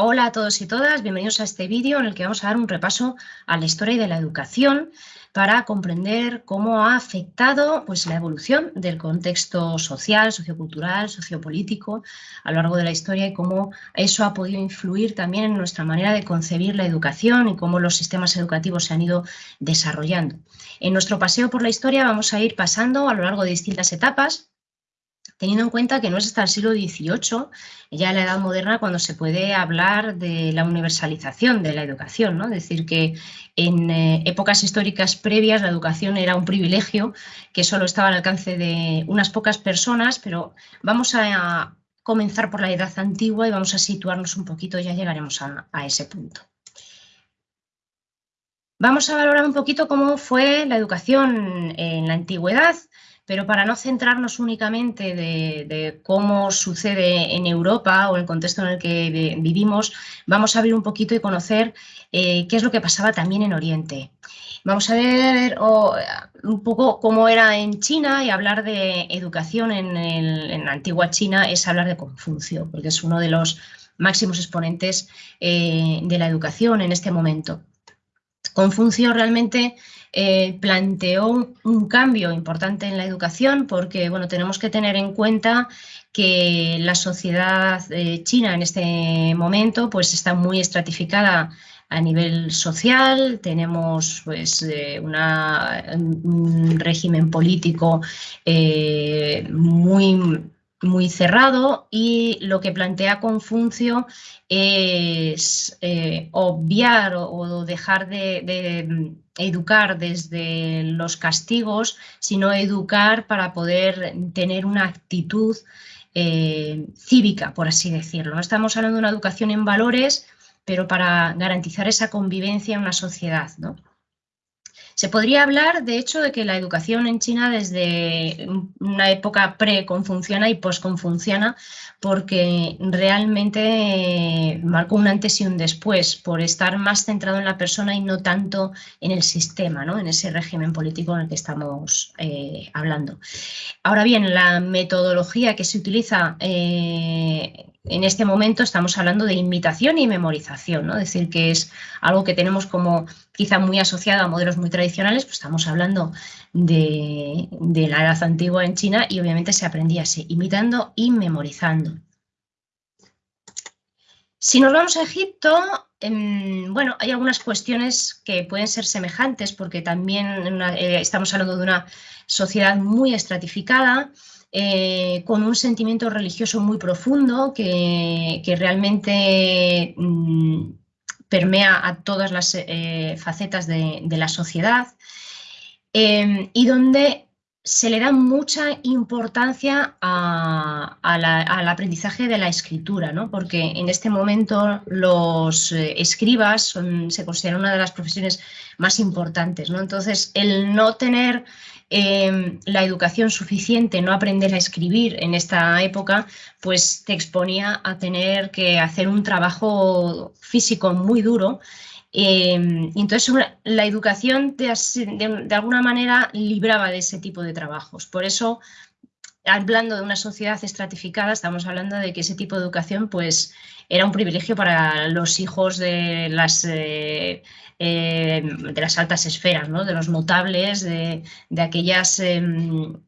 Hola a todos y todas, bienvenidos a este vídeo en el que vamos a dar un repaso a la historia de la educación para comprender cómo ha afectado pues, la evolución del contexto social, sociocultural, sociopolítico a lo largo de la historia y cómo eso ha podido influir también en nuestra manera de concebir la educación y cómo los sistemas educativos se han ido desarrollando. En nuestro paseo por la historia vamos a ir pasando a lo largo de distintas etapas teniendo en cuenta que no es hasta el siglo XVIII, ya en la Edad Moderna, cuando se puede hablar de la universalización de la educación, ¿no? es decir, que en eh, épocas históricas previas la educación era un privilegio que solo estaba al alcance de unas pocas personas, pero vamos a comenzar por la Edad Antigua y vamos a situarnos un poquito, ya llegaremos a, a ese punto. Vamos a valorar un poquito cómo fue la educación en la antigüedad, pero para no centrarnos únicamente de, cómo sucede en Europa o el contexto en el que vivimos, vamos a ver un poquito y conocer eh, qué es lo que pasaba también en Oriente. Vamos a ver un poco cómo era en China y hablar de educación en, la antigua China es hablar de Confucio, porque es uno de los máximos exponentes eh, de la educación en este momento. Confucio realmente eh, planteó un cambio importante en la educación porque bueno, tenemos que tener en cuenta que la sociedad eh, china en este momento pues, está muy estratificada a nivel social, tenemos pues, eh, un régimen político muy muy cerrado y lo que plantea Confucio es eh, obviar o, dejar de, mm, educar desde los castigos, sino educar para poder tener una actitud eh, cívica, por así decirlo. Estamos hablando de una educación en valores, pero para garantizar esa convivencia en una sociedad. ¿no? Se podría hablar, de hecho, de que la educación en China desde una época pre-confunciana y post-confunciana, porque realmente marcó un antes y un después, por estar más centrado en la persona y no tanto en el sistema, ¿no? en ese régimen político en el que estamos eh, hablando. Ahora bien, la metodología que se utiliza eh, en este momento estamos hablando de imitación y memorización, ¿no? es decir, que es algo que tenemos como quizá muy asociado a modelos muy tradicionales, pues estamos hablando de, la edad antigua en China y obviamente se aprendía así, imitando y memorizando. Si nos vamos a Egipto, em, bueno, hay algunas cuestiones que pueden ser semejantes porque también eh, estamos hablando de una sociedad muy estratificada, eh, con un sentimiento religioso muy profundo que, realmente mm, permea a todas las eh, facetas de, la sociedad em, y donde se le da mucha importancia al aprendizaje de la escritura, ¿no? porque en este momento los eh, escribas se consideran una de las profesiones más importantes. ¿no? Entonces, el no tener Em, la educación suficiente, no aprender a escribir en esta época, pues te exponía a tener que hacer un trabajo físico muy duro. Em, y entonces la educación de, alguna manera libraba de ese tipo de trabajos. Por eso hablando de una sociedad estratificada, estamos hablando de que ese tipo de educación pues, era un privilegio para los hijos de las eh, eh, de las altas esferas, de los notables, de, aquellas em,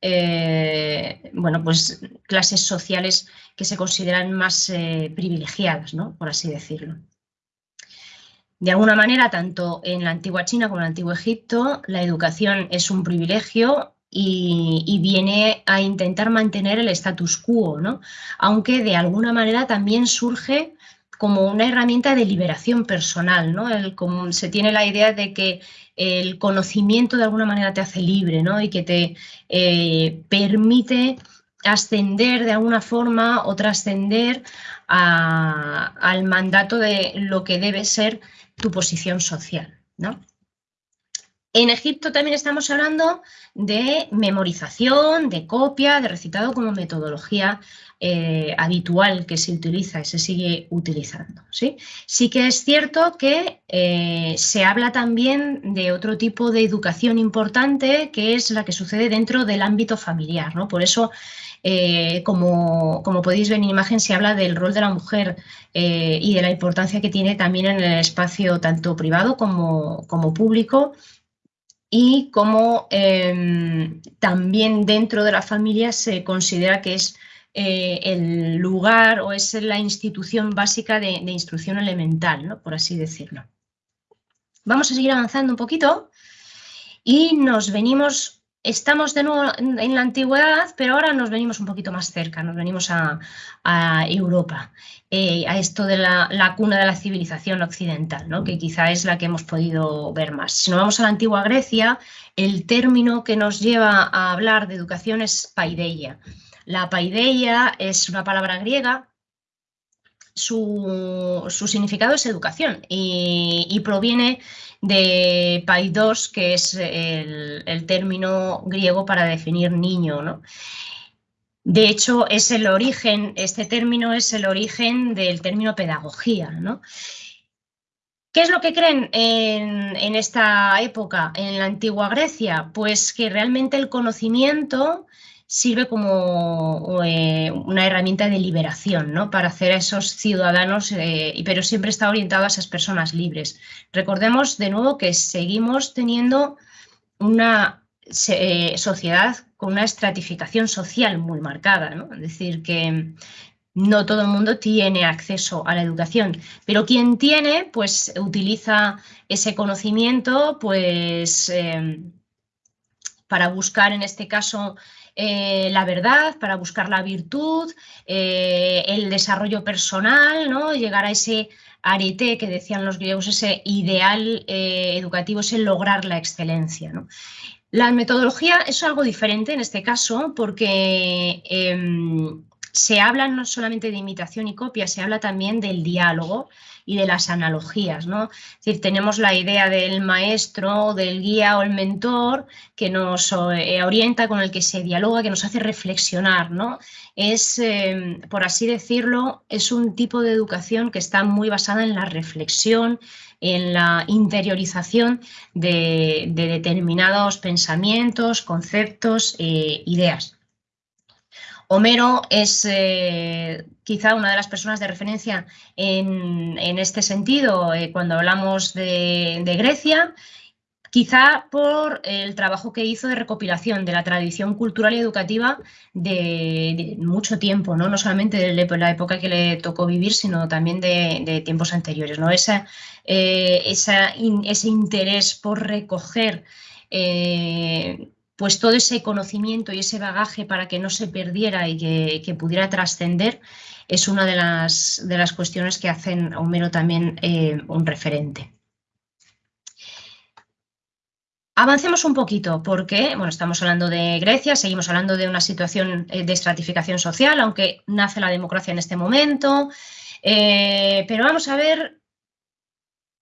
eh, bueno, pues, clases sociales que se consideran más eh, privilegiadas, por así decirlo. De alguna manera, tanto en la antigua China como en el antiguo Egipto, la educación es un privilegio y, viene a intentar mantener el status quo, ¿no? aunque de alguna manera también surge como una herramienta de liberación personal, ¿no? como se tiene la idea de que el conocimiento de alguna manera te hace libre, ¿no? Y que te eh, permite ascender de alguna forma o trascender al mandato de lo que debe ser tu posición social, ¿no? En Egipto también estamos hablando de memorización, de copia, de recitado como metodología eh, habitual que se utiliza y se sigue utilizando. Sí, sí que es cierto que eh, se habla también de otro tipo de educación importante que es la que sucede dentro del ámbito familiar. ¿no? Por eso Eh, como, podéis ver en imagen, se habla del rol de la mujer eh, y de la importancia que tiene también en el espacio tanto privado como, público y como em, también dentro de la familia se considera que es eh, el lugar o es la institución básica de, instrucción elemental, por así decirlo. Vamos a seguir avanzando un poquito y nos venimos estamos de nuevo en la antigüedad, pero ahora nos venimos un poquito más cerca, nos venimos a, Europa, eh, a esto de la, cuna de la civilización occidental, ¿no? que quizá es la que hemos podido ver más. Si nos vamos a la antigua Grecia, el término que nos lleva a hablar de educación es paideia. La paideia es una palabra griega su, significado es educación y, proviene de paidos, que es el, término griego para definir niño. ¿no? De hecho, es el origen, este término es el origen del término pedagogía. ¿no? ¿Qué es lo que creen en, en, esta época, en la antigua Grecia? Pues que realmente el conocimiento sirve como eh, una herramienta de liberación ¿no? para hacer a esos ciudadanos, eh, pero siempre está orientado a esas personas libres. Recordemos de nuevo que seguimos teniendo una eh, sociedad con una estratificación social muy marcada, es decir, que no todo el mundo tiene acceso a la educación, pero quien tiene, pues utiliza ese conocimiento pues, para buscar en este caso eh, la verdad, para buscar la virtud, eh, el desarrollo personal, ¿no? llegar a ese arete que decían los griegos, ese ideal eh, educativo, ese lograr la excelencia. La metodología es algo diferente en este caso porque em, se habla no solamente de imitación y copia, se habla también del diálogo y de las analogías, ¿no? Es decir, tenemos la idea del maestro, del guía o el mentor que nos eh, orienta, con el que se dialoga, que nos hace reflexionar, ¿no? Es, em, por así decirlo, es un tipo de educación que está muy basada en la reflexión, en la interiorización de, determinados pensamientos, conceptos, e ideas. Homero es eh, quizá una de las personas de referencia en, este sentido eh, cuando hablamos de, Grecia, quizá por el trabajo que hizo de recopilación de la tradición cultural y educativa de, mucho tiempo, ¿no? no solamente de la época que le tocó vivir, sino también de, tiempos anteriores. ¿no? Eh, ese interés por recoger pues todo ese conocimiento y ese bagaje para que no se perdiera y que, pudiera trascender es una de las, de las, cuestiones que hacen Homero también eh, un referente. Avancemos un poquito porque, bueno, estamos hablando de Grecia, seguimos hablando de una situación eh, de estratificación social, aunque nace la democracia en este momento, eh, pero vamos a ver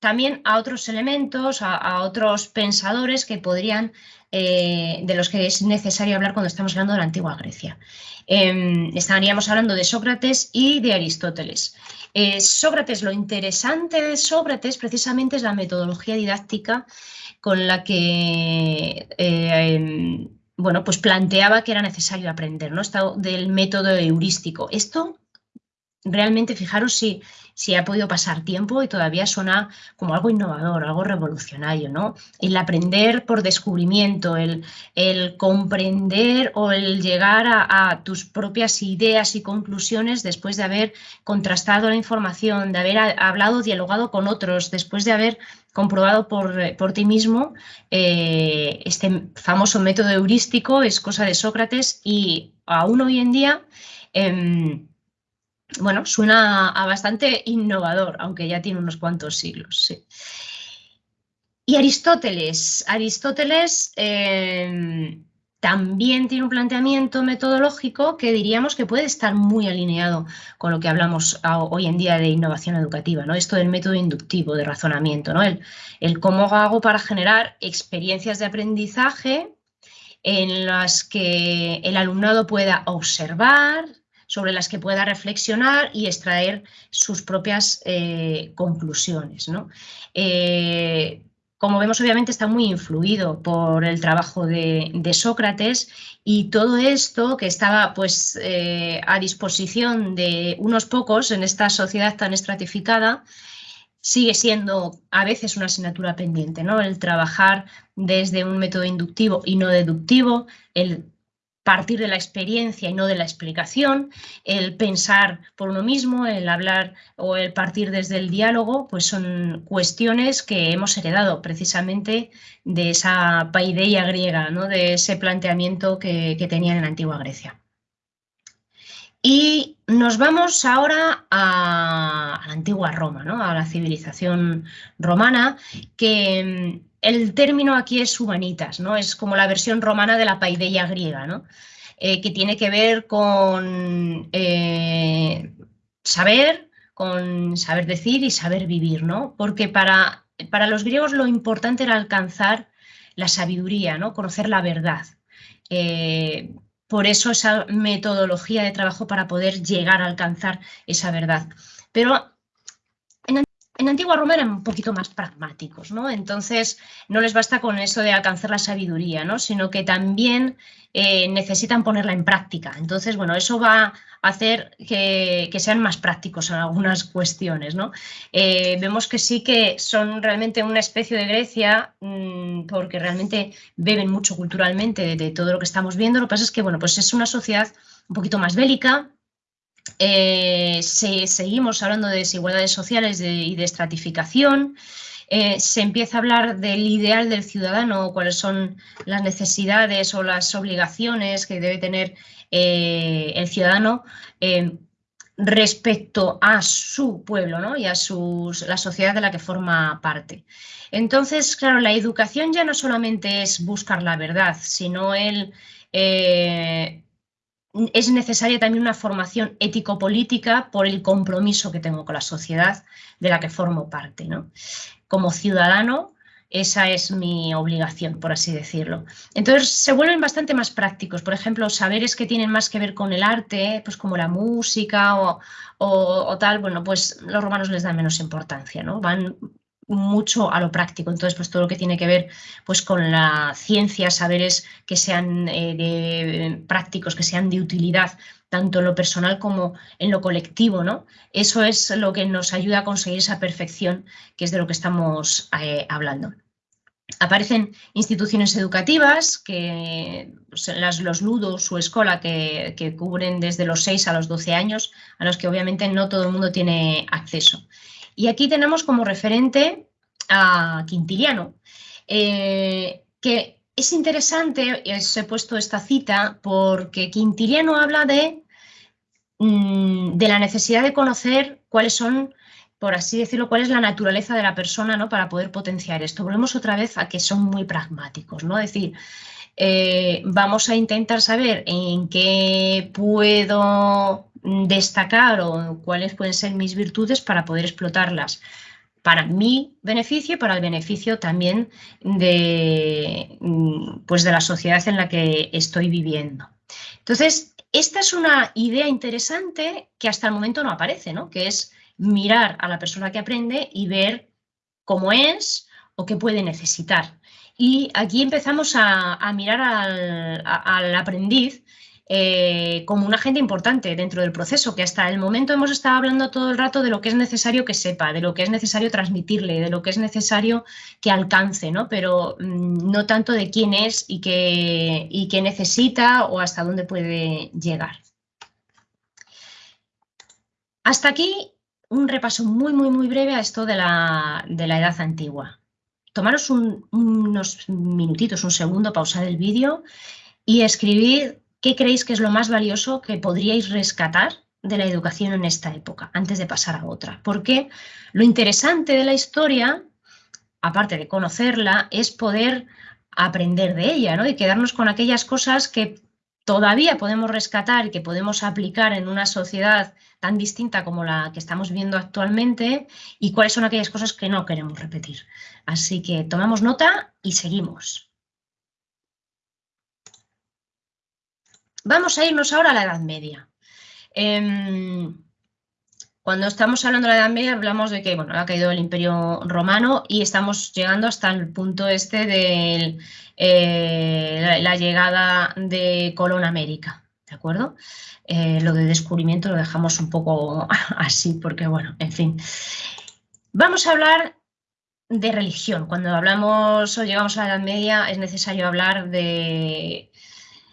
también a otros elementos, a otros pensadores que podrían eh, de los que es necesario hablar cuando estamos hablando de la antigua Grecia. Em, estaríamos hablando de Sócrates y de Aristóteles. Eh, Sócrates, lo interesante de Sócrates precisamente es la metodología didáctica con la que eh, em, bueno, pues planteaba que era necesario aprender, ¿no? del método heurístico. Esto realmente, fijaros si si ha podido pasar tiempo y todavía suena como algo innovador, algo revolucionario, ¿no? El aprender por descubrimiento, el, el comprender o el llegar a, tus propias ideas y conclusiones después de haber contrastado la información, de haber hablado, dialogado con otros, después de haber comprobado por, por ti mismo, eh, este famoso método heurístico es cosa de Sócrates y aún hoy en día em, bueno, suena a bastante innovador, aunque ya tiene unos cuantos siglos. Y Aristóteles, Aristóteles em, también tiene un planteamiento metodológico que diríamos que puede estar muy alineado con lo que hablamos hoy en día de innovación educativa, ¿no? Esto del método inductivo de razonamiento, ¿no? El, el cómo hago para generar experiencias de aprendizaje en las que el alumnado pueda observar, sobre las que pueda reflexionar y extraer sus propias eh, conclusiones. ¿no? Eh, como vemos, obviamente está muy influido por el trabajo de, Sócrates y todo esto que estaba pues, eh, a disposición de unos pocos en esta sociedad tan estratificada, sigue siendo a veces una asignatura pendiente, ¿no? El trabajar desde un método inductivo y no deductivo, el partir de la experiencia y no de la explicación, el pensar por uno mismo, el hablar o el partir desde el diálogo, pues son cuestiones que hemos heredado precisamente de esa paideia griega, ¿no? de ese planteamiento que, tenían en la antigua Grecia. Y nos vamos ahora a, la antigua Roma, ¿no? a la civilización romana, que el término aquí es humanitas, ¿no? Es como la versión romana de la paideia griega, ¿no? Eh, que tiene que ver con eh, saber, con saber decir y saber vivir, ¿no? Porque para, para los griegos lo importante era alcanzar la sabiduría, ¿no? Conocer la verdad. Eh, por eso esa metodología de trabajo para poder llegar a alcanzar esa verdad. Pero en Antigua Roma eran un poquito más pragmáticos, ¿no? Entonces, no les basta con eso de alcanzar la sabiduría, ¿no? Sino que también eh, necesitan ponerla en práctica. Entonces, bueno, eso va a hacer que, sean más prácticos en algunas cuestiones, ¿no? Eh, vemos que sí que son realmente una especie de Grecia mm, porque realmente beben mucho culturalmente de, de todo lo que estamos viendo. Lo que pasa es que, bueno, pues es una sociedad un poquito más bélica, eh, seguimos hablando de desigualdades sociales y de estratificación, eh, se empieza a hablar del ideal del ciudadano, cuáles son las necesidades o las obligaciones que debe tener eh, el ciudadano respecto a su pueblo y a la sociedad de la que forma parte. Entonces, claro, la educación ya no solamente es buscar la verdad, sino el es necesaria también una formación ético-política por el compromiso que tengo con la sociedad de la que formo parte. ¿no? Como ciudadano, esa es mi obligación, por así decirlo. Entonces se vuelven bastante más prácticos. Por ejemplo, saberes que tienen más que ver con el arte, pues como la música o, o tal, bueno, pues los romanos les dan menos importancia, ¿no? Van mucho a lo práctico. Entonces, pues todo lo que tiene que ver pues, con la ciencia, saberes que sean eh, de, prácticos, que sean de utilidad, tanto en lo personal como en lo colectivo, ¿no? Eso es lo que nos ayuda a conseguir esa perfección, que es de lo que estamos eh, hablando. Aparecen instituciones educativas, que pues, los ludos o escuela que, que cubren desde los 6 a los 12 años, a los que obviamente no todo el mundo tiene acceso. Y aquí tenemos como referente a Quintiliano, eh, que es interesante, os he puesto esta cita, porque Quintiliano habla de, mm, de la necesidad de conocer cuáles son por así decirlo, cuál es la naturaleza de la persona ¿no? para poder potenciar esto. Volvemos otra vez a que son muy pragmáticos, ¿no? Es decir, eh, vamos a intentar saber en qué puedo destacar o cuáles pueden ser mis virtudes para poder explotarlas para mi beneficio y para el beneficio también de, mm, pues de la sociedad en la que estoy viviendo. Entonces, esta es una idea interesante que hasta el momento no aparece, ¿no? que es mirar a la persona que aprende y ver cómo es o qué puede necesitar. Y aquí empezamos a, mirar al aprendiz eh, como un agente importante dentro del proceso, que hasta el momento hemos estado hablando todo el rato de lo que es necesario que sepa, de lo que es necesario transmitirle, de lo que es necesario que alcance, ¿no? pero mm, no tanto de quién es y qué, necesita o hasta dónde puede llegar. Hasta aquí un repaso muy, muy, muy breve a esto de la edad antigua. Tomaros unos minutitos, un segundo, pausar el vídeo y escribir ¿Qué creéis que es lo más valioso que podríais rescatar de la educación en esta época, antes de pasar a otra? Porque lo interesante de la historia, aparte de conocerla, es poder aprender de ella ¿no? y quedarnos con aquellas cosas que todavía podemos rescatar y que podemos aplicar en una sociedad tan distinta como la que estamos viendo actualmente y cuáles son aquellas cosas que no queremos repetir. Así que tomamos nota y seguimos. Vamos a irnos ahora a la Edad Media. Em, Cuando estamos hablando de la Edad Media hablamos de que bueno, ha caído el Imperio Romano y estamos llegando hasta el punto este de eh, la, llegada de Colón a América, ¿de acuerdo? Eh, lo de descubrimiento lo dejamos un poco así porque, bueno, en fin. Vamos a hablar de religión. Cuando hablamos o llegamos a la Edad Media es necesario hablar de,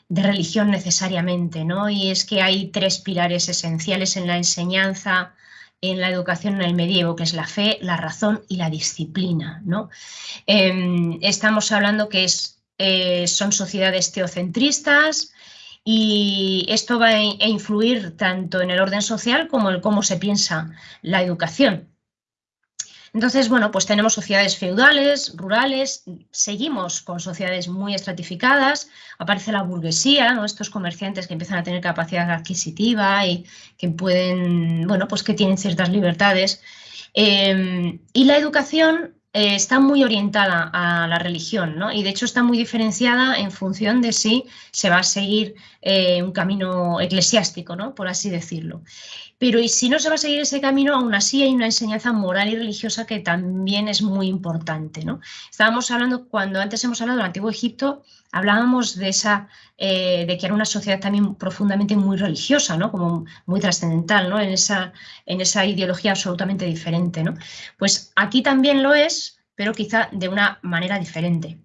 de religión necesariamente, ¿no? Y es que hay tres pilares esenciales en la enseñanza en la educación en el medievo, que es la fe, la razón y la disciplina. ¿no? Em, estamos hablando que es, eh, son sociedades teocentristas y esto va a influir tanto en el orden social como en cómo se piensa la educación. Entonces, bueno, pues tenemos sociedades feudales, rurales, seguimos con sociedades muy estratificadas, aparece la burguesía, estos comerciantes que empiezan a tener capacidad adquisitiva y que pueden, bueno, pues que tienen ciertas libertades. Em, y la educación eh, está muy orientada a la religión, ¿no? Y de hecho está muy diferenciada en función de si se va a seguir eh, un camino eclesiástico, ¿no? Por así decirlo. Pero y si no se va a seguir ese camino, aún así hay una enseñanza moral y religiosa que también es muy importante, ¿no? Estábamos hablando, cuando antes hemos hablado del Antiguo Egipto, hablábamos de esa, eh, de que era una sociedad también profundamente muy religiosa, ¿no? Como muy trascendental, ¿no? En esa, en esa ideología absolutamente diferente, ¿no? Pues aquí también lo es, pero quizá de una manera diferente.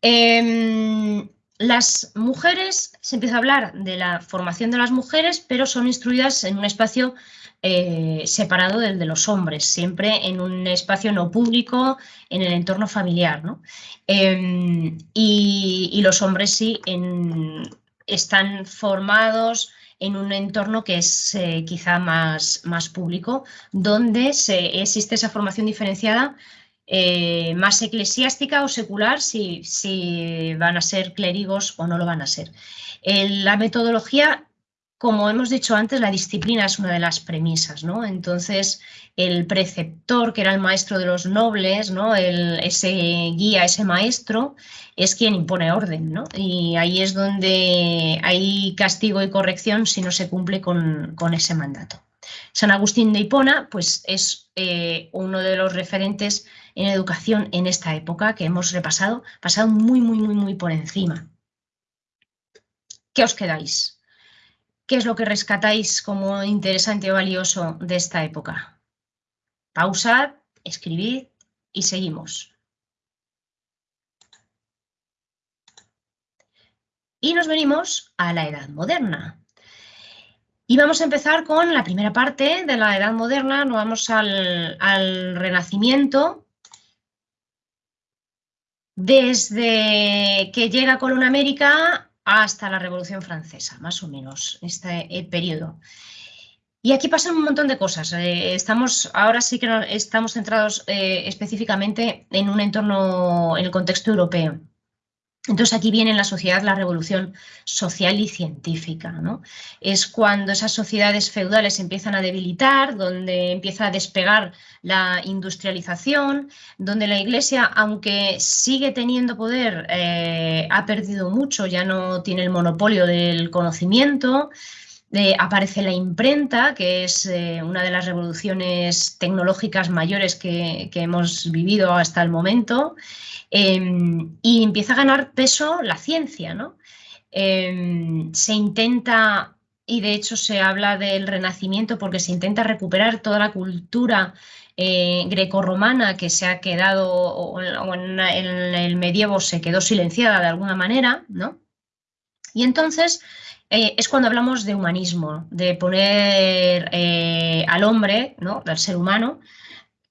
Em, las mujeres, se empieza a hablar de la formación de las mujeres, pero son instruidas en un espacio eh, separado del de los hombres, siempre en un espacio no público, en el entorno familiar. Em, y, los hombres sí están formados en un entorno que es eh, quizá más, más público, donde se, existe esa formación diferenciada eh, más eclesiástica o secular, si, si, van a ser clérigos o no lo van a ser. la metodología como hemos dicho antes, la disciplina es una de las premisas, ¿no? Entonces, el preceptor, que era el maestro de los nobles, ¿no? ese guía, ese maestro, es quien impone orden, ¿no? Y ahí es donde hay castigo y corrección si no se cumple con, ese mandato. San Agustín de Hipona, pues es eh, uno de los referentes en educación en esta época que hemos repasado, pasado muy, muy, muy, muy por encima. ¿Qué os quedáis? ¿Qué es lo que rescatáis como interesante o valioso de esta época? Pausad, escribid y seguimos. Y nos venimos a la Edad Moderna. Y vamos a empezar con la primera parte de la Edad Moderna, nos vamos al, al Renacimiento. Desde que llega Colón América hasta la Revolución Francesa, más o menos, este eh, periodo. Y aquí pasan un montón de cosas. Eh, estamos, ahora sí que estamos centrados eh, específicamente en un entorno, en el contexto europeo. Entonces aquí viene en la sociedad la revolución social y científica. ¿no? Es cuando esas sociedades feudales empiezan a debilitar, donde empieza a despegar la industrialización, donde la Iglesia, aunque sigue teniendo poder, eh, ha perdido mucho, ya no tiene el monopolio del conocimiento. Eh, aparece la imprenta, que es eh, una de las revoluciones tecnológicas mayores que, hemos vivido hasta el momento. Em, y empieza a ganar peso la ciencia, ¿no? Em, se intenta, y de hecho se habla del renacimiento porque se intenta recuperar toda la cultura eh, grecorromana que se ha quedado, o, en, el medievo se quedó silenciada de alguna manera, ¿no? Y entonces eh, es cuando hablamos de humanismo, de poner eh, al hombre, ¿no? Al ser humano,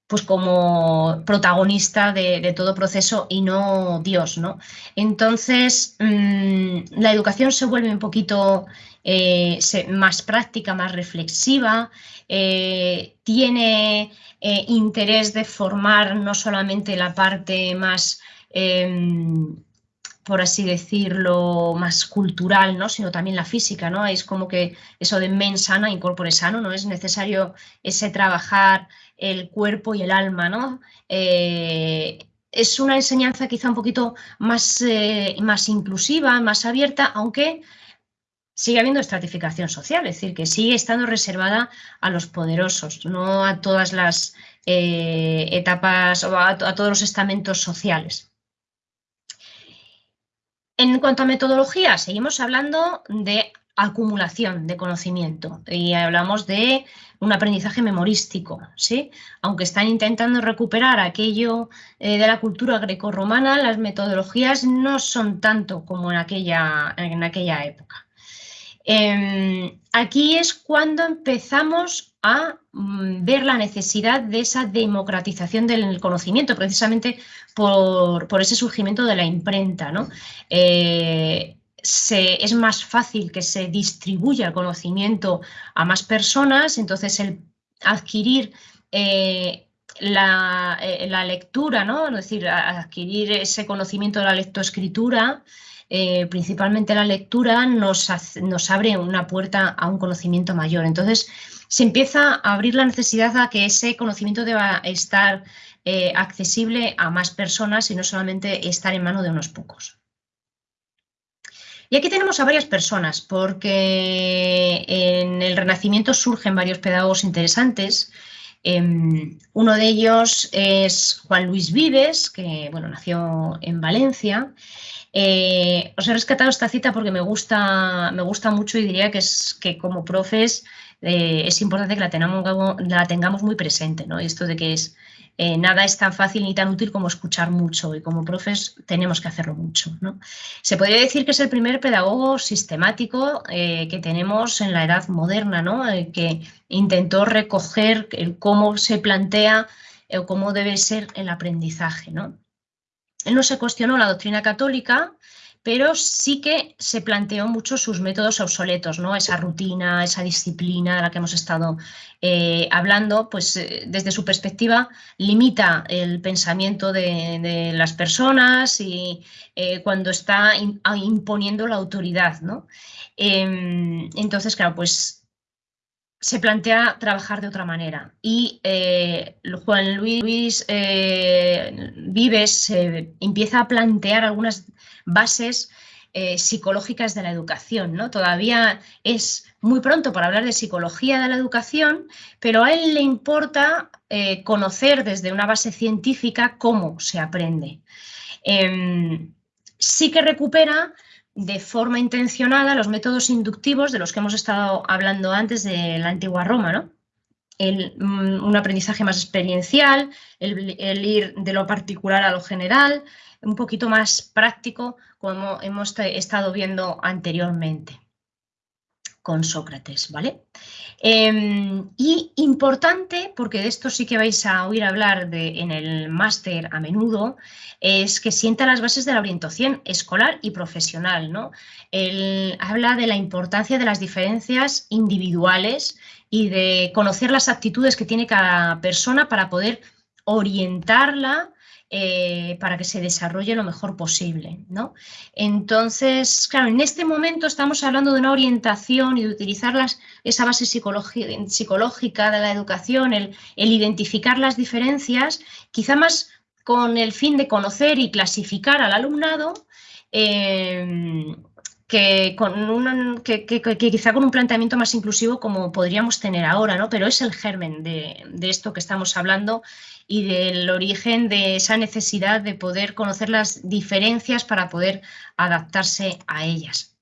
pues como protagonista de, todo proceso y no Dios, ¿no? Entonces, mm, la educación se vuelve un poquito eh, más práctica, más reflexiva, tiene interés de formar no solamente la parte más em, por así decirlo, más cultural, ¿no? sino también la física, ¿no? Es como que eso de men sana, incorpore sano, ¿no? Es necesario ese trabajar el cuerpo y el alma, ¿no? Eh, es una enseñanza quizá un poquito más, eh, más inclusiva, más abierta, aunque sigue habiendo estratificación social, es decir, que sigue estando reservada a los poderosos, no a todas las eh, etapas o a, todos los estamentos sociales. En cuanto a metodología, seguimos hablando de acumulación de conocimiento y hablamos de un aprendizaje memorístico, ¿sí? Aunque están intentando recuperar aquello eh, de la cultura grecorromana, las metodologías no son tanto como en aquella, en aquella época. Em, aquí es cuando empezamos a ver la necesidad de esa democratización del conocimiento, precisamente por, ese surgimiento de la imprenta. ¿no? Eh, es más fácil que se distribuya el conocimiento a más personas, entonces el adquirir eh, la, eh, la, lectura, ¿no? es decir, adquirir ese conocimiento de la lectoescritura, principalmente la lectura, nos, nos, abre una puerta a un conocimiento mayor. Entonces, se empieza a abrir la necesidad a que ese conocimiento deba estar eh, accesible a más personas y no solamente estar en manos de unos pocos. Y aquí tenemos a varias personas, porque en el Renacimiento surgen varios pedagogos interesantes. Em, uno de ellos es Juan Luis Vives, que bueno, nació en Valencia, eh, os he rescatado esta cita porque me gusta, me gusta mucho y diría que, es, que como profes eh, es importante que la tengamos, muy presente, ¿no? Esto de que es eh, nada es tan fácil ni tan útil como escuchar mucho y como profes tenemos que hacerlo mucho. ¿no? Se podría decir que es el primer pedagogo sistemático que tenemos en la edad moderna, ¿no? que intentó recoger cómo se plantea o cómo debe ser el aprendizaje. ¿no? Él no se cuestionó la doctrina católica, pero sí que se planteó mucho sus métodos obsoletos, ¿no? Esa rutina, esa disciplina de la que hemos estado eh, hablando, pues eh, desde su perspectiva limita el pensamiento de, las personas y eh, cuando está imponiendo la autoridad, ¿no? Em, entonces, claro, pues se plantea trabajar de otra manera. Y eh, Juan Luis eh, Vives empieza a plantear algunas bases eh, psicológicas de la educación. ¿no? Todavía es muy pronto para hablar de psicología de la educación, pero a él le importa conocer desde una base científica cómo se aprende. Em, sí que recupera de forma intencionada los métodos inductivos de los que hemos estado hablando antes de la antigua Roma, ¿no? Mm, un aprendizaje más experiencial, el, ir de lo particular a lo general, un poquito más práctico, como hemos estado viendo anteriormente con Sócrates, ¿vale? Em, y importante, porque de esto sí que vais a oír hablar de, en el máster a menudo, es que sienta las bases de la orientación escolar y profesional, ¿no? Él habla de la importancia de las diferencias individuales y de conocer las actitudes que tiene cada persona para poder orientarla eh, para que se desarrolle lo mejor posible. ¿no? Entonces, claro, en este momento estamos hablando de una orientación y de utilizar esa base psicológica de la educación, el, identificar las diferencias, quizá más con el fin de conocer y clasificar al alumnado, eh, que, quizá con un planteamiento más inclusivo como podríamos tener ahora, ¿no? Pero es el germen de, de, esto que estamos hablando y del origen de esa necesidad de poder conocer las diferencias para poder adaptarse a ellas.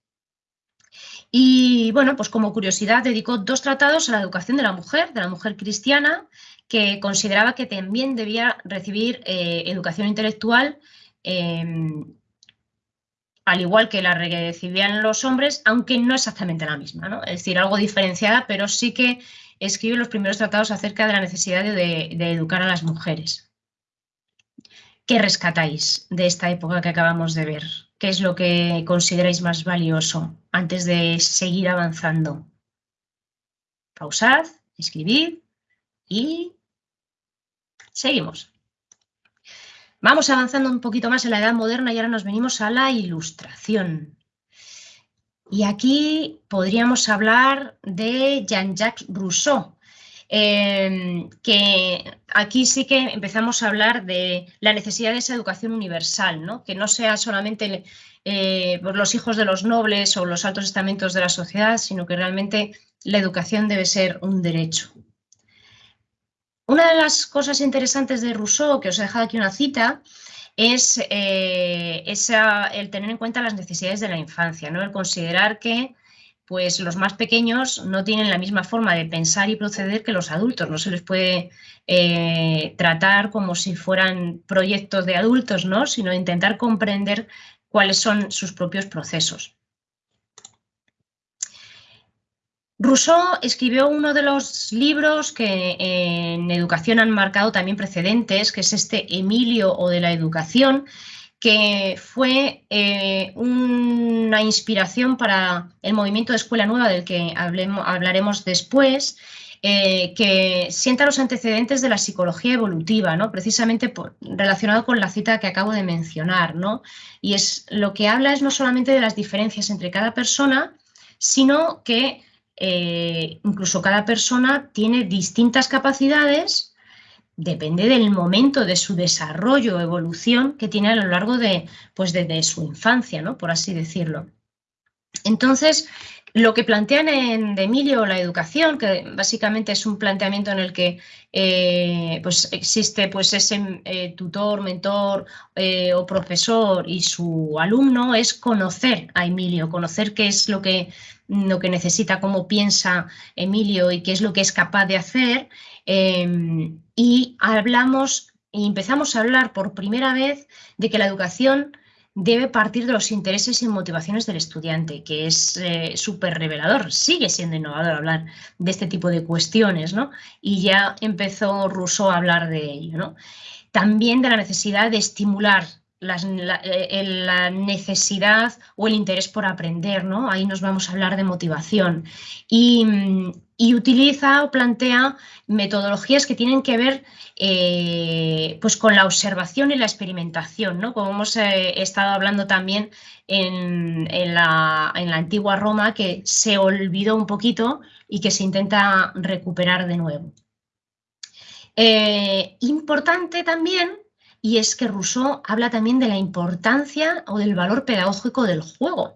Y bueno, pues como curiosidad dedicó dos tratados a la educación de la mujer, de la mujer cristiana, que consideraba que también debía recibir eh, educación intelectual em, al igual que la recibían los hombres, aunque no exactamente la misma, ¿no? Es decir, algo diferenciada, pero sí que escribe los primeros tratados acerca de la necesidad de, educar a las mujeres. ¿Qué rescatáis de esta época que acabamos de ver? ¿Qué es lo que consideráis más valioso antes de seguir avanzando? Pausad, escribid y seguimos. Vamos avanzando un poquito más en la Edad Moderna y ahora nos venimos a la Ilustración. Y aquí podríamos hablar de Jean-Jacques Rousseau. Em, que aquí sí que empezamos a hablar de la necesidad de esa educación universal, ¿no? que no sea solamente eh, por los hijos de los nobles o los altos estamentos de la sociedad, sino que realmente la educación debe ser un derecho. Una de las cosas interesantes de Rousseau, que os he dejado aquí una cita, es eh, el tener en cuenta las necesidades de la infancia, ¿no? el considerar que pues los más pequeños no tienen la misma forma de pensar y proceder que los adultos. No se les puede eh, tratar como si fueran proyectos de adultos, ¿no? sino intentar comprender cuáles son sus propios procesos. Rousseau escribió uno de los libros que en educación han marcado también precedentes, que es este Emilio o de la educación, que fue eh, una inspiración para el movimiento de Escuela Nueva del que hablaremos después, eh, que sienta los antecedentes de la psicología evolutiva, ¿no? precisamente relacionado con la cita que acabo de mencionar. ¿no? Y es, lo que habla es no solamente de las diferencias entre cada persona, sino que eh, incluso cada persona tiene distintas capacidades depende del momento de su desarrollo evolución que tiene a lo largo de, pues de, su infancia, ¿no? por así decirlo. Entonces, lo que plantean en de Emilio la educación, que básicamente es un planteamiento en el que eh, pues existe pues ese eh, tutor, mentor o profesor y su alumno, es conocer a Emilio, conocer qué es lo que, lo que necesita, cómo piensa Emilio y qué es lo que es capaz de hacer Em, y hablamos y empezamos a hablar por primera vez de que la educación debe partir de los intereses y motivaciones del estudiante, que es eh, súper revelador, sigue siendo innovador hablar de este tipo de cuestiones, ¿no? Y ya empezó Rousseau a hablar de ello, ¿no? También de la necesidad de estimular eh, la, necesidad o el interés por aprender, ¿no? Ahí nos vamos a hablar de motivación. Y, utiliza o plantea metodologías que tienen que ver eh, pues con la observación y la experimentación, ¿no? Como hemos eh, estado hablando también en la antigua Roma, que se olvidó un poquito y que se intenta recuperar de nuevo. importante también y es que Rousseau habla también de la importancia o del valor pedagógico del juego.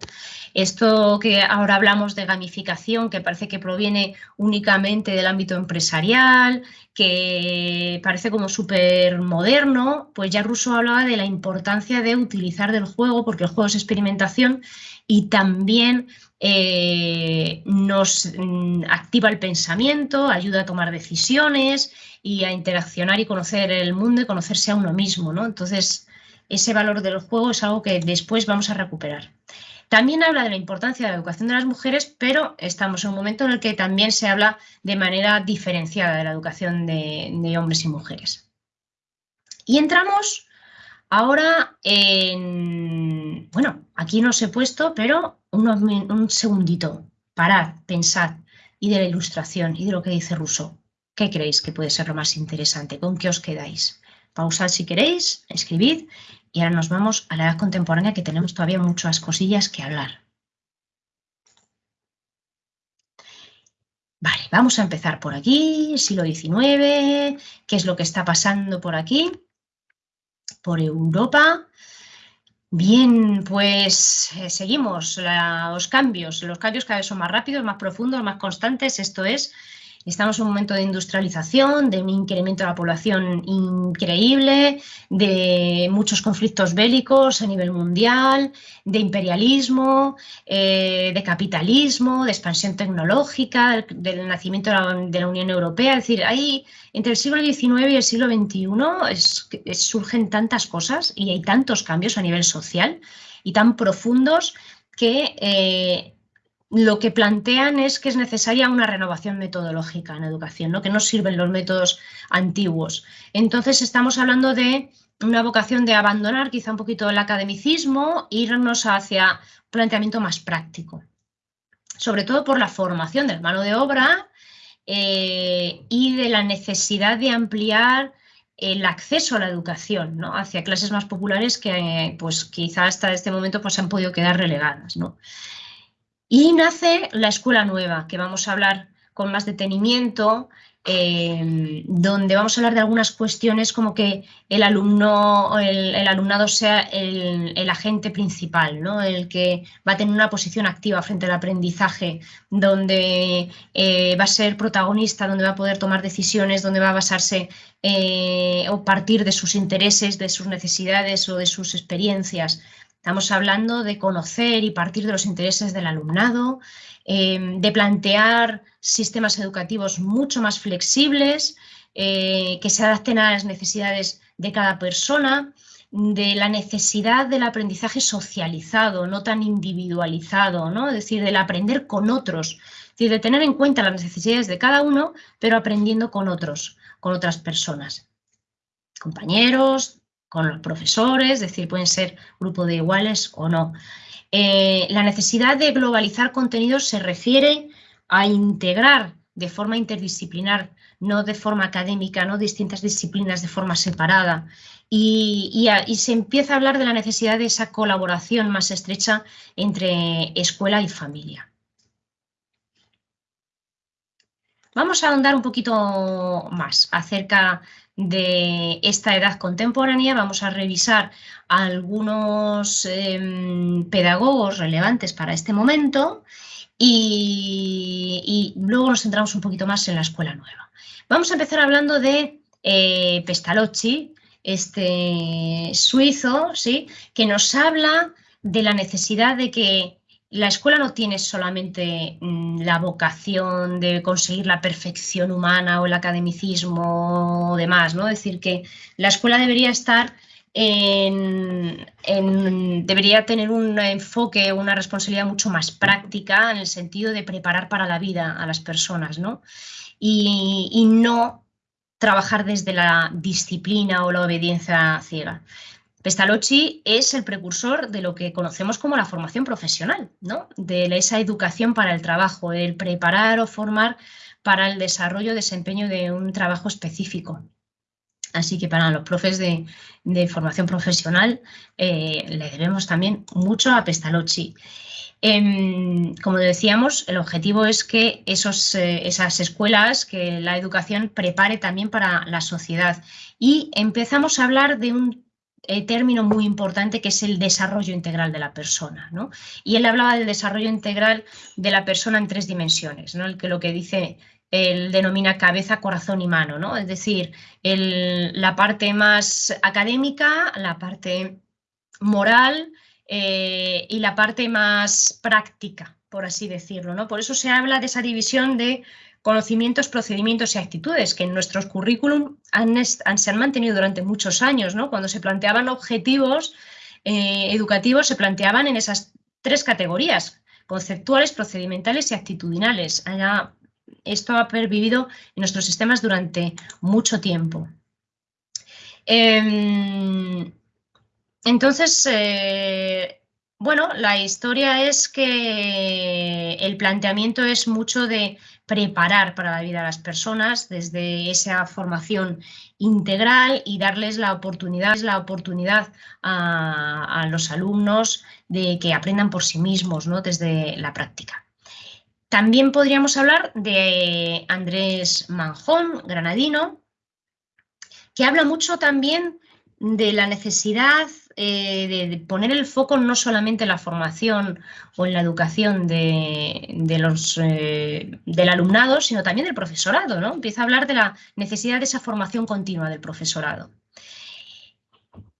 Esto que ahora hablamos de gamificación, que parece que proviene únicamente del ámbito empresarial, que parece como súper moderno, pues ya Rousseau hablaba de la importancia de utilizar del juego, porque el juego es experimentación y también eh, nos mm, activa el pensamiento, ayuda a tomar decisiones y a interaccionar y conocer el mundo y conocerse a uno mismo. ¿no? Entonces, ese valor del juego es algo que después vamos a recuperar. También habla de la importancia de la educación de las mujeres, pero estamos en un momento en el que también se habla de manera diferenciada de la educación de, hombres y mujeres. Y entramos ahora en... Bueno, aquí no os he puesto, pero un segundito. Parad, pensad, y de la ilustración y de lo que dice Rousseau. ¿Qué creéis que puede ser lo más interesante? ¿Con qué os quedáis? Pausad si queréis, escribid y ahora nos vamos a la edad contemporánea que tenemos todavía muchas cosillas que hablar. Vale, vamos a empezar por aquí, siglo XIX, qué es lo que está pasando por aquí, por Europa. Bien, pues eh, seguimos los cambios. Los cambios cada vez son más rápidos, más profundos, más constantes. Esto es Estamos en un momento de industrialización, de un incremento de la población increíble, de muchos conflictos bélicos a nivel mundial, de imperialismo, eh, de capitalismo, de expansión tecnológica, del, nacimiento de la, Unión Europea. Es decir, ahí entre el siglo XIX y el siglo XXI surgen tantas cosas y hay tantos cambios a nivel social y tan profundos que eh, lo que plantean es que es necesaria una renovación metodológica en educación, ¿no? que no sirven los métodos antiguos. Entonces estamos hablando de una vocación de abandonar quizá un poquito el academicismo e irnos hacia un planteamiento más práctico, sobre todo por la formación del mano de obra eh, y de la necesidad de ampliar el acceso a la educación ¿no? hacia clases más populares que pues, quizá hasta este momento pues, han podido quedar relegadas. ¿no? Y nace la escuela nueva, que vamos a hablar con más detenimiento, Em, donde vamos a hablar de algunas cuestiones como que el alumno, el, el alumnado sea el, agente principal, ¿no? el que va a tener una posición activa frente al aprendizaje, donde eh, va a ser protagonista, donde va a poder tomar decisiones, donde va a basarse eh, o partir de sus intereses, de sus necesidades o de sus experiencias. Estamos hablando de conocer y partir de los intereses del alumnado, em, de plantear sistemas educativos mucho más flexibles, eh, que se adapten a las necesidades de cada persona, de la necesidad del aprendizaje socializado, no tan individualizado, ¿no? es decir, del aprender con otros, es decir, de tener en cuenta las necesidades de cada uno, pero aprendiendo con otros, con otras personas, compañeros, con los profesores, es decir, pueden ser grupo de iguales o no. Eh, la necesidad de globalizar contenidos se refiere a integrar de forma interdisciplinar, no de forma académica, no distintas disciplinas de forma separada. Y, se empieza a hablar de la necesidad de esa colaboración más estrecha entre escuela y familia. Vamos a ahondar un poquito más acerca de esta edad contemporánea. Vamos a revisar algunos em, pedagogos relevantes para este momento y, luego nos centramos un poquito más en la escuela nueva. Vamos a empezar hablando de eh, Pestalozzi, este suizo, ¿sí? que nos habla de la necesidad de que la escuela no tiene solamente mm, la vocación de conseguir la perfección humana o el academicismo o demás, ¿no? Es decir, que la escuela debería estar debería tener un enfoque, una responsabilidad mucho más práctica en el sentido de preparar para la vida a las personas, ¿no? Y, no trabajar desde la disciplina o la obediencia ciega. Pestalozzi es el precursor de lo que conocemos como la formación profesional, ¿no? de esa educación para el trabajo, el preparar o formar para el desarrollo, desempeño de un trabajo específico. Así que para los profes de, formación profesional eh, le debemos también mucho a Pestalozzi. Em, como decíamos, el objetivo es que esos, eh, esas escuelas, que la educación prepare también para la sociedad. Y empezamos a hablar de un eh, término muy importante que es el desarrollo integral de la persona. Y él hablaba del desarrollo integral de la persona en tres dimensiones, ¿no? el que lo que dice él denomina cabeza, corazón y mano, ¿no? Es decir, la parte más académica, la parte moral eh, y la parte más práctica, por así decirlo, ¿no? Por eso se habla de esa división de conocimientos, procedimientos y actitudes que en nuestros currículum han, se han mantenido durante muchos años, ¿no? Cuando se planteaban objetivos eh, educativos, se planteaban en esas tres categorías, conceptuales, procedimentales y actitudinales. Allá esto ha pervivido en nuestros sistemas durante mucho tiempo. Em, entonces, eh, bueno, la historia es que el planteamiento es mucho de preparar para la vida a las personas desde esa formación integral y darles la oportunidad, la oportunidad a, a los alumnos de que aprendan por sí mismos ¿no? desde la práctica. También podríamos hablar de Andrés Manjón, granadino, que habla mucho también de la necesidad eh, de poner el foco no solamente en la formación o en la educación de, los, eh, del alumnado, sino también del profesorado. ¿no? Empieza a hablar de la necesidad de esa formación continua del profesorado.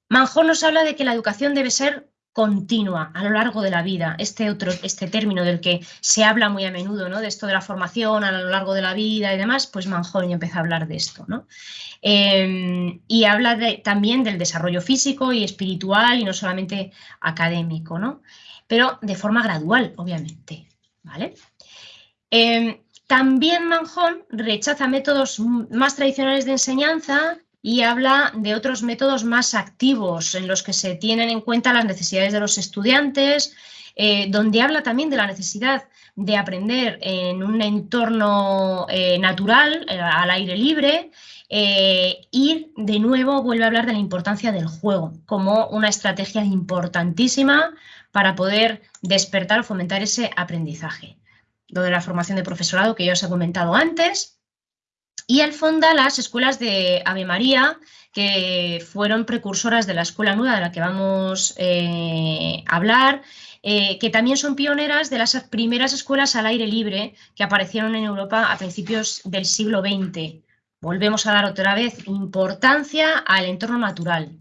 Manjón nos habla de que la educación debe ser continua a lo largo de la vida, este otro, este término del que se habla muy a menudo, ¿no? De esto de la formación a lo largo de la vida y demás, pues Manjón empieza a hablar de esto, ¿no? Em, y habla también del desarrollo físico y espiritual y no solamente académico, ¿no? Pero de forma gradual, obviamente, ¿vale? Em, también Manjón rechaza métodos más tradicionales de enseñanza y habla de otros métodos más activos en los que se tienen en cuenta las necesidades de los estudiantes, eh, donde habla también de la necesidad de aprender en un entorno eh, natural, eh, al aire libre, y de nuevo vuelve a hablar de la importancia del juego como una estrategia importantísima para poder despertar o fomentar ese aprendizaje. Lo de la formación de profesorado que ya os he comentado antes, Y él fonda las escuelas de Ave María, que fueron precursoras de la Escuela Nueva de la que vamos eh, a hablar, eh, que también son pioneras de las primeras escuelas al aire libre que aparecieron en Europa a principios del siglo XX. Volvemos a dar otra vez importancia al entorno natural.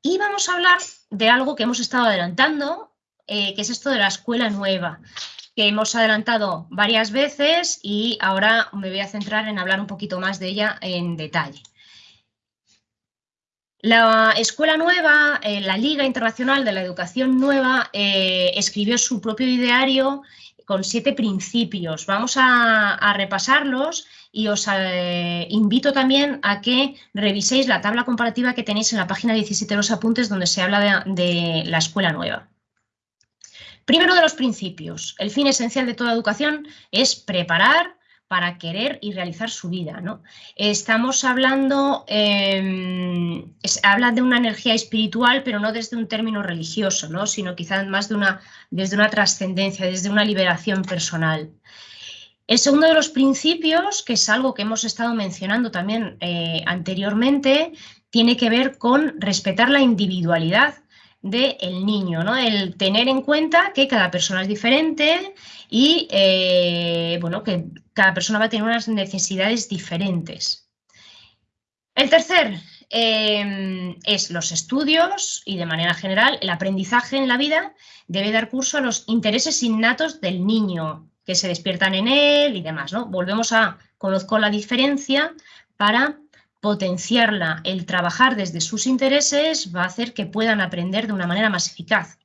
Y vamos a hablar de algo que hemos estado adelantando, eh, que es esto de la escuela nueva, que hemos adelantado varias veces y ahora me voy a centrar en hablar un poquito más de ella en detalle. La Escuela Nueva, eh, la Liga Internacional de la Educación Nueva, eh, escribió su propio ideario con siete principios. Vamos a, repasarlos y os eh, invito también a que reviséis la tabla comparativa que tenéis en la página 17 de los apuntes donde se habla de la Escuela Nueva. Primero de los principios, el fin esencial de toda educación es preparar, para querer y realizar su vida. ¿no? Estamos hablando, eh, habla de una energía espiritual, pero no desde un término religioso, ¿no? sino quizás más de una, desde una trascendencia, desde una liberación personal. El segundo de los principios, que es algo que hemos estado mencionando también eh, anteriormente, tiene que ver con respetar la individualidad del niño, ¿no? el tener en cuenta que cada persona es diferente y eh, bueno, que cada persona va a tener unas necesidades diferentes. El tercer em, es los estudios y de manera general el aprendizaje en la vida debe dar curso a los intereses innatos del niño que se despiertan en él y demás. ¿no? Volvemos a conozco la diferencia para potenciarla, el trabajar desde sus intereses va a hacer que puedan aprender de una manera más eficaz.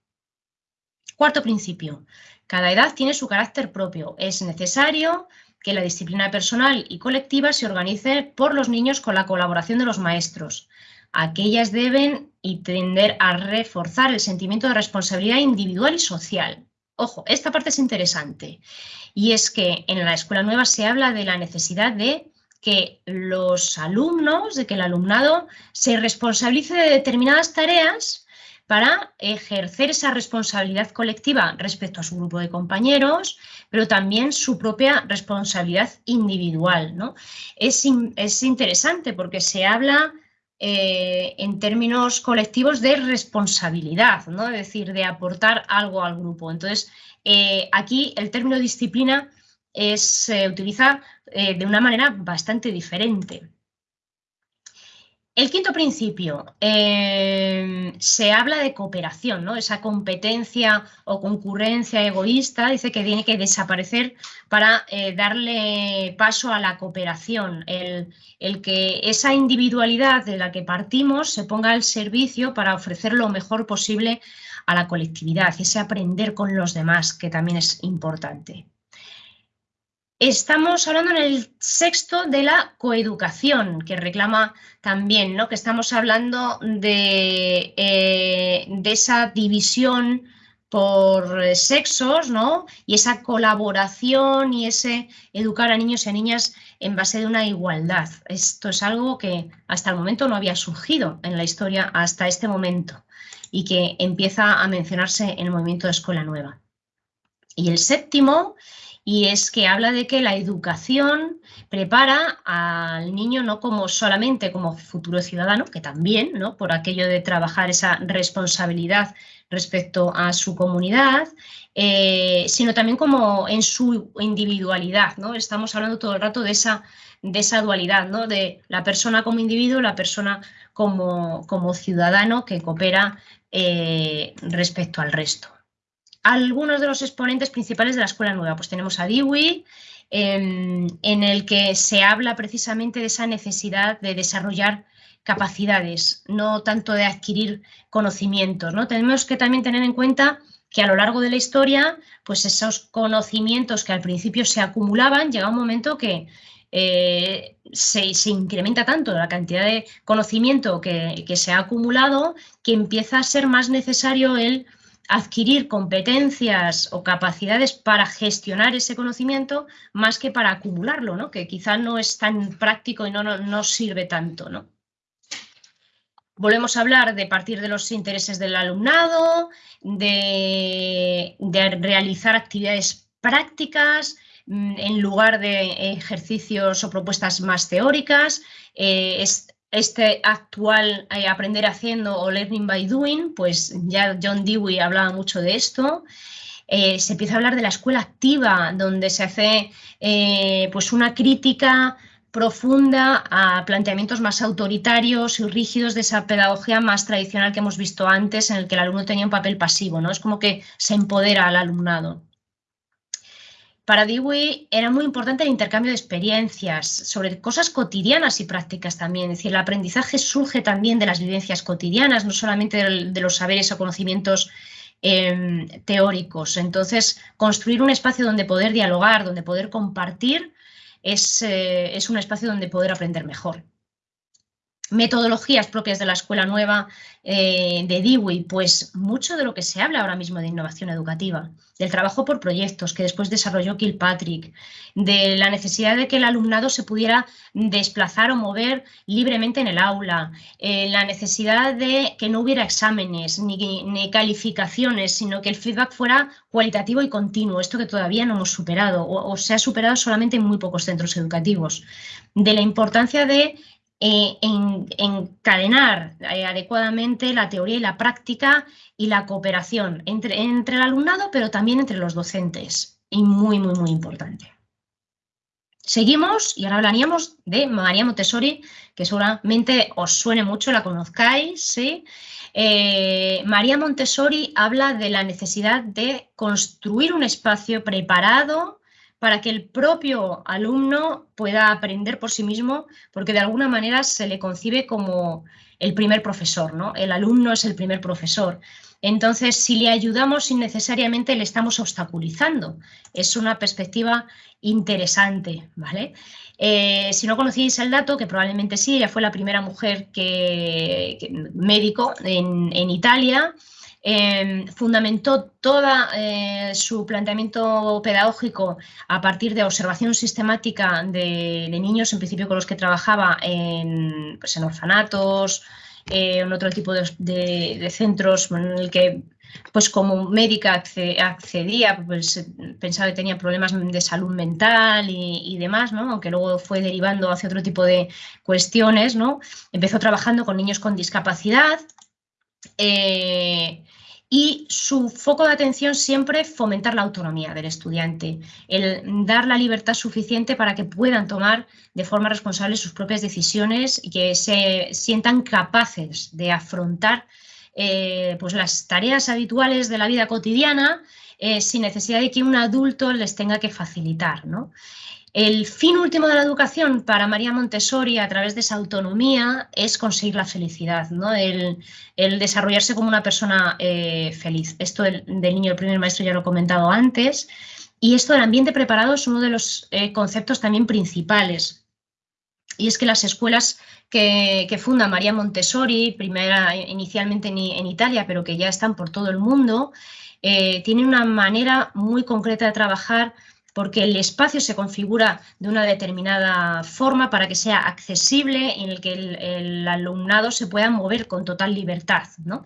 Cuarto principio, cada edad tiene su carácter propio. Es necesario que la disciplina personal y colectiva se organice por los niños con la colaboración de los maestros. Aquellas deben y tender a reforzar el sentimiento de responsabilidad individual y social. Ojo, esta parte es interesante. Y es que en la escuela nueva se habla de la necesidad de que los alumnos, de que el alumnado se responsabilice de determinadas tareas para ejercer esa responsabilidad colectiva respecto a su grupo de compañeros, pero también su propia responsabilidad individual. ¿no? Es, interesante porque se habla eh, en términos colectivos de responsabilidad, ¿no? es decir, de aportar algo al grupo. Entonces, eh, aquí el término disciplina se utiliza eh, de una manera bastante diferente. El quinto principio, eh, se habla de cooperación, ¿no? esa competencia o concurrencia egoísta, dice que tiene que desaparecer para eh, darle paso a la cooperación, el, el, que esa individualidad de la que partimos se ponga al servicio para ofrecer lo mejor posible a la colectividad, ese aprender con los demás, que también es importante. Estamos hablando en el sexto de la coeducación, que reclama también, ¿no? que estamos hablando de, eh, de esa división por sexos, ¿no? Y esa colaboración y ese educar a niños y a niñas en base de una igualdad. Esto es algo que hasta el momento no había surgido en la historia hasta este momento y que empieza a mencionarse en el movimiento de Escuela Nueva. Y el séptimo y es que habla de que la educación prepara al niño no como solamente como futuro ciudadano, que también, ¿no? por aquello de trabajar esa responsabilidad respecto a su comunidad, eh, sino también como en su individualidad. ¿no? Estamos hablando todo el rato de esa, de esa dualidad, ¿no? de la persona como individuo, la persona como, como ciudadano que coopera eh, respecto al resto algunos de los exponentes principales de la Escuela Nueva. Pues tenemos a Dewey, em, en, el que se habla precisamente de esa necesidad de desarrollar capacidades, no tanto de adquirir conocimientos. ¿no? Tenemos que también tener en cuenta que a lo largo de la historia, pues esos conocimientos que al principio se acumulaban, llega un momento que eh, se, incrementa tanto la cantidad de conocimiento que, que se ha acumulado que empieza a ser más necesario el adquirir competencias o capacidades para gestionar ese conocimiento más que para acumularlo, ¿no? que quizá no es tan práctico y no, no, sirve tanto. ¿no? Volvemos a hablar de partir de los intereses del alumnado, de, realizar actividades prácticas, mm, en lugar de ejercicios o propuestas más teóricas. Eh, este actual eh, aprender haciendo o learning by doing, pues ya John Dewey hablaba mucho de esto. se empieza a hablar de la escuela activa, donde se hace pues una crítica profunda a planteamientos más autoritarios y rígidos de esa pedagogía más tradicional que hemos visto antes, en el que el alumno tenía un papel pasivo, ¿no? Es como que se empodera al alumnado. Para Dewey era muy importante el intercambio de experiencias sobre cosas cotidianas y prácticas también. Es decir, el aprendizaje surge también de las vivencias cotidianas, no solamente de los saberes o conocimientos em, teóricos. Entonces, construir un espacio donde poder dialogar, donde poder compartir, eh, es, un espacio donde poder aprender mejor metodologías propias de la escuela nueva eh, de Dewey, pues mucho de lo que se habla ahora mismo de innovación educativa, del trabajo por proyectos que después desarrolló Kilpatrick, de la necesidad de que el alumnado se pudiera desplazar o mover libremente en el aula, eh, la necesidad de que no hubiera exámenes ni, calificaciones, sino que el feedback fuera cualitativo y continuo, esto que todavía no hemos superado o se ha superado solamente en muy pocos centros educativos, de la importancia de eh, en, encadenar eh, adecuadamente la teoría y la práctica y la cooperación entre, entre el alumnado, pero también entre los docentes. Y muy, muy, muy importante. Seguimos y ahora hablaríamos de María Montessori, que seguramente os suene mucho, la conozcáis. ¿sí? Eh, María Montessori habla de la necesidad de construir un espacio preparado para que el propio alumno pueda aprender por sí mismo, porque de alguna manera se le concibe como el primer profesor, ¿no? El alumno es el primer profesor. Entonces, si le ayudamos innecesariamente, le estamos obstaculizando. Es una perspectiva interesante, ¿vale? Eh, si no conocíais el dato, que probablemente sí, ella fue la primera mujer que, médico en, en Italia, Em, fundamentó todo eh, su planteamiento pedagógico a partir de observación sistemática de, niños, en principio con los que trabajaba en, pues orfanatos, eh, en otro tipo de, centros en el que pues como médica accedía, pues pensaba que tenía problemas de salud mental y, demás, aunque luego fue derivando hacia otro tipo de cuestiones. Empezó trabajando con niños con discapacidad, eh, y su foco de atención siempre fomentar la autonomía del estudiante, el dar la libertad suficiente para que puedan tomar de forma responsable sus propias decisiones y que se sientan capaces de afrontar eh, pues las tareas habituales de la vida cotidiana eh, sin necesidad de que un adulto les tenga que facilitar. ¿no? El fin último de la educación para María Montessori a través de esa autonomía es conseguir la felicidad, ¿no? el, desarrollarse como una persona eh, feliz. Esto del, niño del primer maestro ya lo he comentado antes. Y esto del ambiente preparado es uno de los eh, conceptos también principales. Y es que las escuelas que, funda María Montessori, primera inicialmente en, Italia, pero que ya están por todo el mundo, eh, tienen una manera muy concreta de trabajar porque el espacio se configura de una determinada forma para que sea accesible en el que el, alumnado se pueda mover con total libertad. ¿no?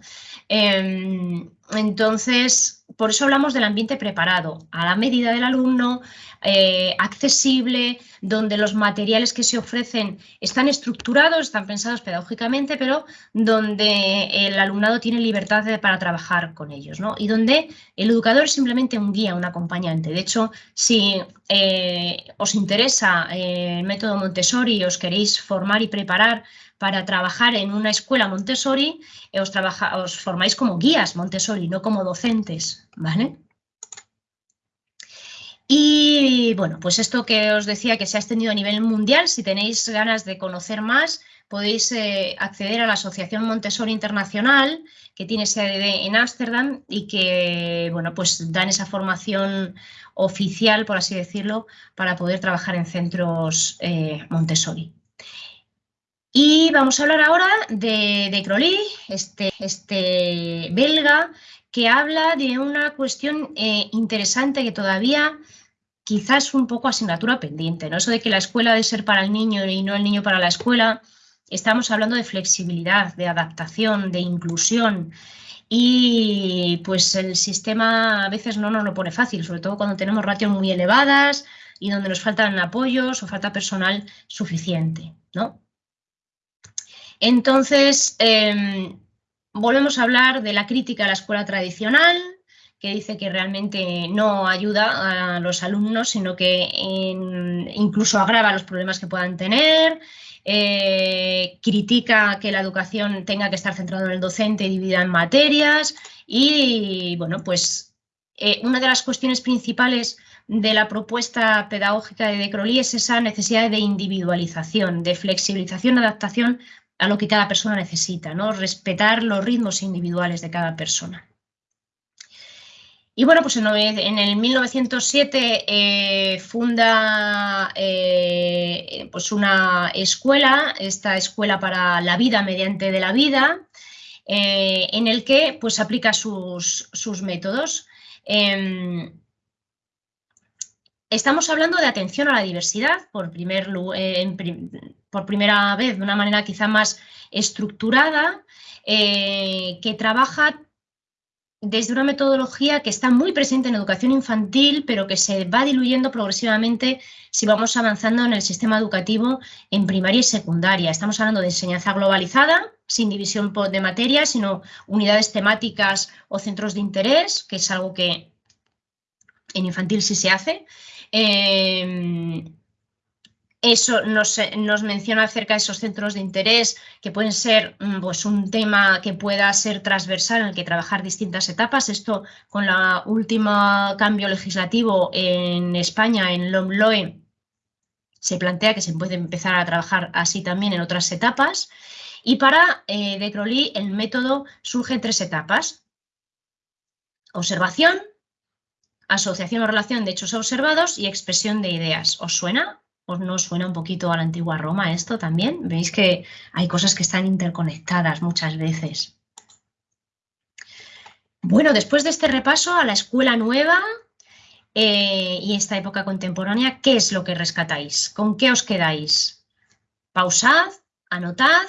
Em, entonces, por eso hablamos del ambiente preparado, a la medida del alumno, eh, accesible, donde los materiales que se ofrecen están estructurados, están pensados pedagógicamente, pero donde el alumnado tiene libertad para trabajar con ellos, ¿no? Y donde el educador es simplemente un guía, un acompañante. De hecho, si eh, os interesa eh, el método Montessori y os queréis formar y preparar para trabajar en una escuela Montessori, os, os formáis como guías Montessori, no como docentes, ¿vale? Y bueno, pues esto que os decía que se ha extendido a nivel mundial, si tenéis ganas de conocer más, podéis eh, acceder a la Asociación Montessori Internacional, que tiene sede en Ámsterdam y que, bueno, pues dan esa formación oficial, por así decirlo, para poder trabajar en centros eh, Montessori. Y vamos a hablar ahora de, de este, este belga, que habla de una cuestión eh, interesante que todavía quizás es un poco asignatura pendiente, ¿no? Eso de que la escuela debe ser para el niño y no el niño para la escuela. Estamos hablando de flexibilidad, de adaptación, de inclusión. Y pues el sistema a veces no nos lo pone fácil, sobre todo cuando tenemos ratios muy elevadas y donde nos faltan apoyos o falta personal suficiente, ¿no? Entonces, em, volvemos a hablar de la crítica a la escuela tradicional, que dice que realmente no ayuda a los alumnos, sino que incluso agrava los problemas que puedan tener, eh, critica que la educación tenga que estar centrada en el docente y dividida en materias y, bueno, pues eh, una de las cuestiones principales de la propuesta pedagógica de De Crowley es esa necesidad de individualización, de flexibilización, adaptación a lo que cada persona necesita, ¿no? respetar los ritmos individuales de cada persona. Y bueno, pues en, el 1907 eh, funda eh, pues una escuela, esta escuela para la vida mediante de la vida, eh, en el que pues aplica sus, sus métodos. Estamos hablando de atención a la diversidad primer, por primera vez de una manera quizá más estructurada, que trabaja desde una metodología que está muy presente en educación infantil, pero que se va diluyendo progresivamente si vamos avanzando en el sistema educativo en primaria y secundaria. Estamos hablando de enseñanza globalizada, sin división de materias, sino unidades temáticas o centros de interés, que es algo que en infantil sí se hace. Eh, eso nos, menciona acerca de esos centros de interés que pueden ser mm, pues, un tema que pueda ser transversal en el que trabajar distintas etapas. Esto con la última cambio legislativo en España, en LOMLOE, se plantea que se puede empezar a trabajar así también en otras etapas. Y para eh, De el método surge en tres etapas. Observación, asociación o relación de hechos observados y expresión de ideas. ¿Os suena? ¿Os no suena un poquito a la antigua Roma esto también? Veis que hay cosas que están interconectadas muchas veces. Bueno, después de este repaso a la escuela nueva eh, y esta época contemporánea, ¿qué es lo que rescatáis? ¿Con qué os quedáis? Pausad, anotad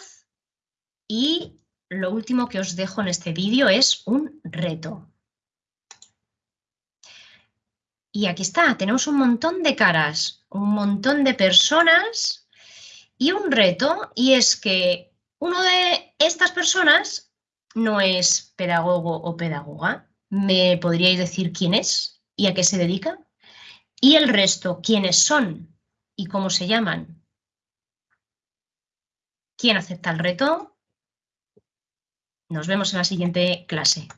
y lo último que os dejo en este vídeo es un reto. Y aquí está, tenemos un montón de caras, un montón de personas y un reto, y es que uno de estas personas no es pedagogo o pedagoga. ¿Me podríais decir quién es y a qué se dedica? Y el resto, ¿quiénes son y cómo se llaman? ¿Quién acepta el reto? Nos vemos en la siguiente clase.